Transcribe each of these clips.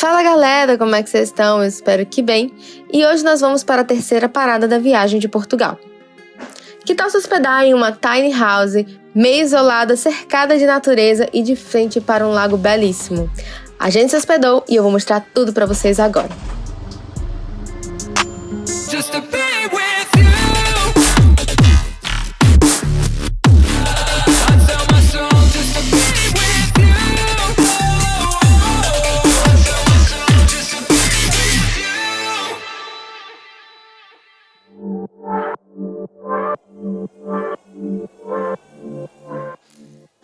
Fala galera, como é que vocês estão? Eu espero que bem. E hoje nós vamos para a terceira parada da viagem de Portugal. Que tal se hospedar em uma tiny house, meio isolada, cercada de natureza e de frente para um lago belíssimo? A gente se hospedou e eu vou mostrar tudo para vocês agora.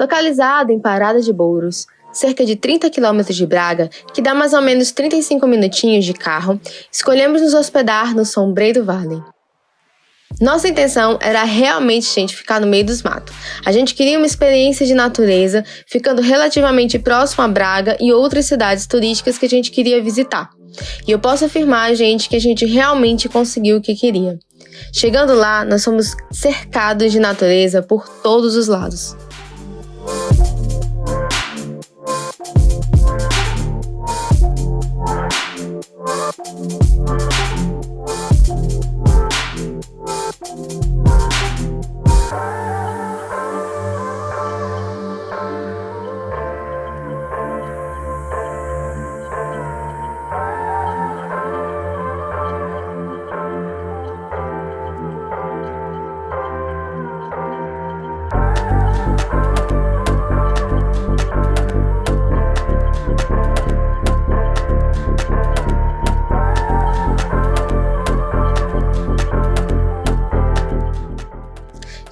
Localizado em Parada de Bouros, cerca de 30 quilômetros de Braga, que dá mais ou menos 35 minutinhos de carro, escolhemos nos hospedar no Sombreiro Valley. Nossa intenção era realmente, gente, ficar no meio dos matos. A gente queria uma experiência de natureza, ficando relativamente próximo a Braga e outras cidades turísticas que a gente queria visitar. E eu posso afirmar, gente, que a gente realmente conseguiu o que queria. Chegando lá, nós fomos cercados de natureza por todos os lados.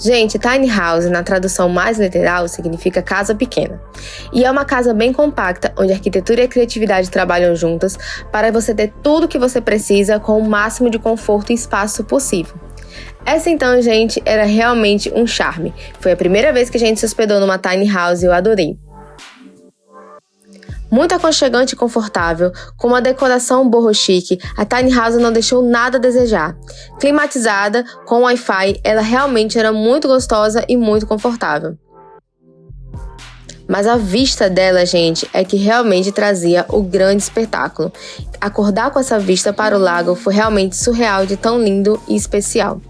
Gente, tiny house, na tradução mais literal, significa casa pequena. E é uma casa bem compacta, onde arquitetura e criatividade trabalham juntas para você ter tudo o que você precisa com o máximo de conforto e espaço possível. Essa então, gente, era realmente um charme. Foi a primeira vez que a gente se hospedou numa tiny house e eu adorei muito aconchegante e confortável, com uma decoração borro chique, a Tiny House não deixou nada a desejar. Climatizada, com Wi-Fi, ela realmente era muito gostosa e muito confortável. Mas a vista dela, gente, é que realmente trazia o grande espetáculo. Acordar com essa vista para o lago foi realmente surreal de tão lindo e especial.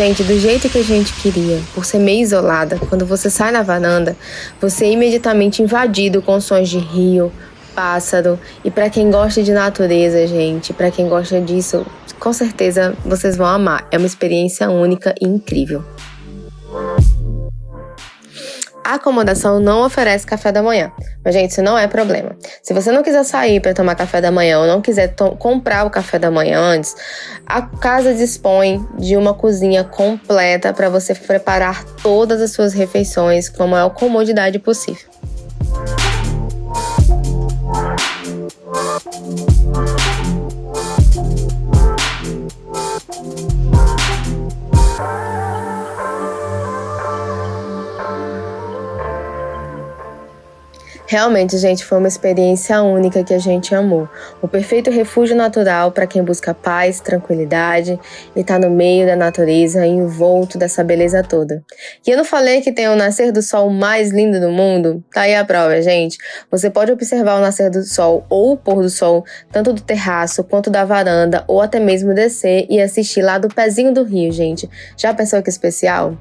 Gente, do jeito que a gente queria, por ser meio isolada, quando você sai na varanda, você é imediatamente invadido com sons de rio, pássaro. E para quem gosta de natureza, gente, para quem gosta disso, com certeza vocês vão amar. É uma experiência única e incrível. A acomodação não oferece café da manhã, mas gente, isso não é problema. Se você não quiser sair para tomar café da manhã ou não quiser comprar o café da manhã antes, a casa dispõe de uma cozinha completa para você preparar todas as suas refeições com a maior comodidade possível. Realmente, gente, foi uma experiência única que a gente amou. O perfeito refúgio natural para quem busca paz, tranquilidade e tá no meio da natureza, envolto dessa beleza toda. E eu não falei que tem o nascer do sol mais lindo do mundo? Tá aí a prova, gente. Você pode observar o nascer do sol ou o pôr do sol, tanto do terraço quanto da varanda, ou até mesmo descer e assistir lá do pezinho do rio, gente. Já pensou que especial?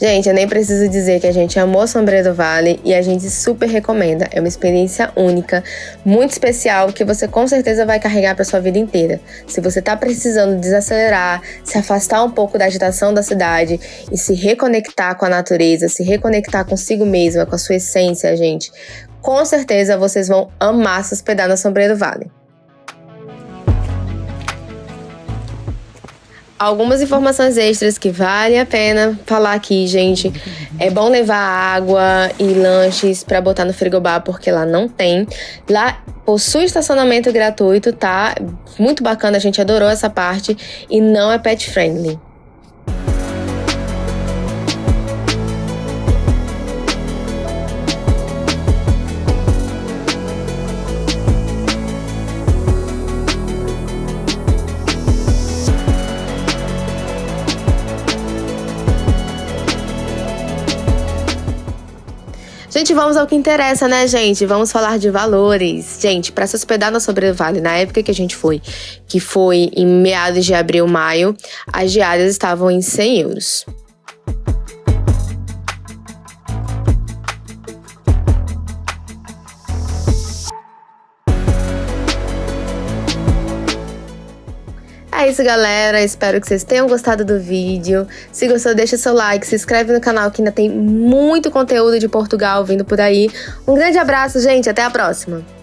Gente, eu nem preciso dizer que a gente amou Sombreiro do Vale e a gente super recomenda. É uma experiência única, muito especial, que você com certeza vai carregar para sua vida inteira. Se você tá precisando desacelerar, se afastar um pouco da agitação da cidade e se reconectar com a natureza, se reconectar consigo mesma, com a sua essência, gente, com certeza vocês vão amar se hospedar na Sombreiro do Vale. Algumas informações extras que vale a pena falar aqui, gente. É bom levar água e lanches para botar no frigobar porque lá não tem. Lá possui estacionamento gratuito, tá? Muito bacana, a gente adorou essa parte e não é pet friendly. Vamos ao que interessa, né, gente? Vamos falar de valores. Gente, para se hospedar na Sobrevale, na época que a gente foi, que foi em meados de abril, maio, as diárias estavam em 100 euros. É isso, galera. Espero que vocês tenham gostado do vídeo. Se gostou, deixa seu like, se inscreve no canal que ainda tem muito conteúdo de Portugal vindo por aí. Um grande abraço, gente. Até a próxima.